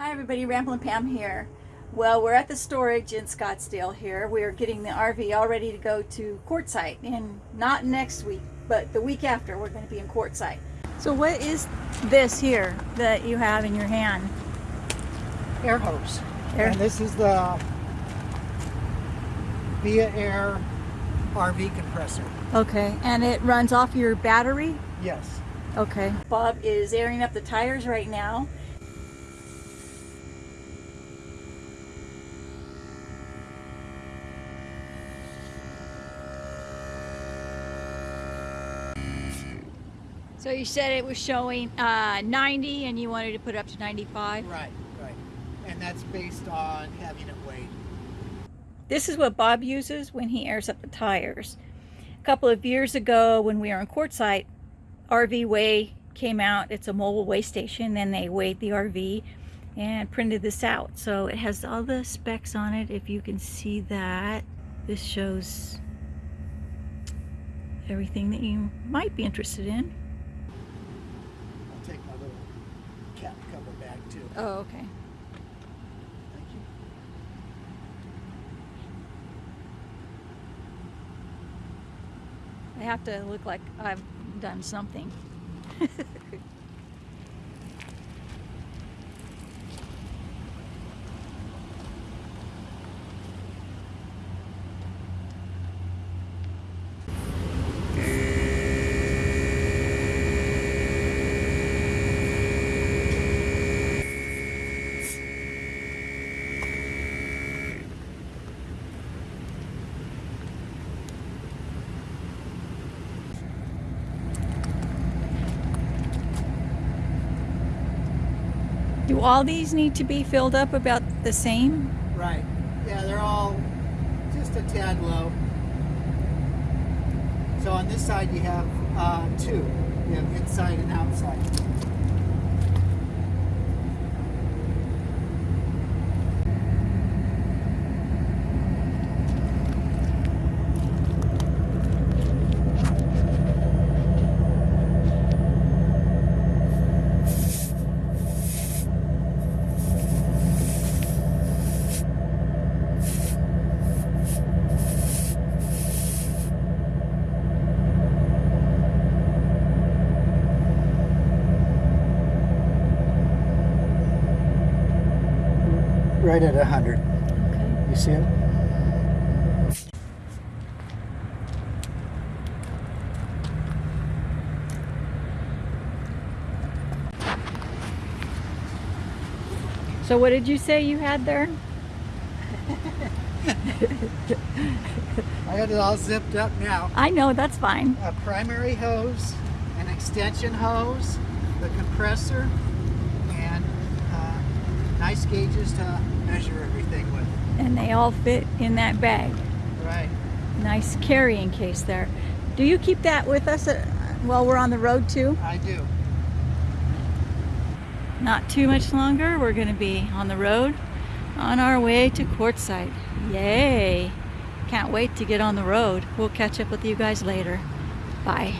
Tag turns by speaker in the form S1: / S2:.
S1: Hi everybody, Ramblin' Pam here. Well, we're at the storage in Scottsdale here. We're getting the RV all ready to go to Quartzsite, and not next week, but the week after we're going to be in Quartzsite. So what is this here that you have in your hand?
S2: air hose.
S1: Air-
S2: And this is the Viair RV compressor.
S1: Okay, and it runs off your battery?
S2: Yes.
S1: Okay. Bob is airing up the tires right now. So you said it was showing uh, 90 and you wanted to put it up to 95?
S2: Right, right. And that's based on having it weighed.
S1: This is what Bob uses when he airs up the tires. A couple of years ago when we were in Quartzsite, RV Weigh came out. It's a mobile weigh station and they weighed the RV and printed this out. So it has all the specs on it. If you can see that, this shows everything that you might be interested in.
S2: Cat cover bag too.
S1: Oh, okay.
S2: Thank you.
S1: I have to look like I've done something. Do all these need to be filled up about the same?
S2: Right. Yeah, they're all just a tad low. So on this side you have uh, two. You have inside and Right at a hundred.
S1: Okay.
S2: You see it?
S1: So what did you say you had there?
S2: I got it all zipped up now.
S1: I know, that's fine.
S2: a primary hose, an extension hose, the compressor, nice gauges to measure everything with.
S1: And they all fit in that bag.
S2: Right.
S1: Nice carrying case there. Do you keep that with us uh, while we're on the road too?
S2: I do.
S1: Not too much longer. We're going to be on the road on our way to Quartzsite. Yay! Can't wait to get on the road. We'll catch up with you guys later. Bye.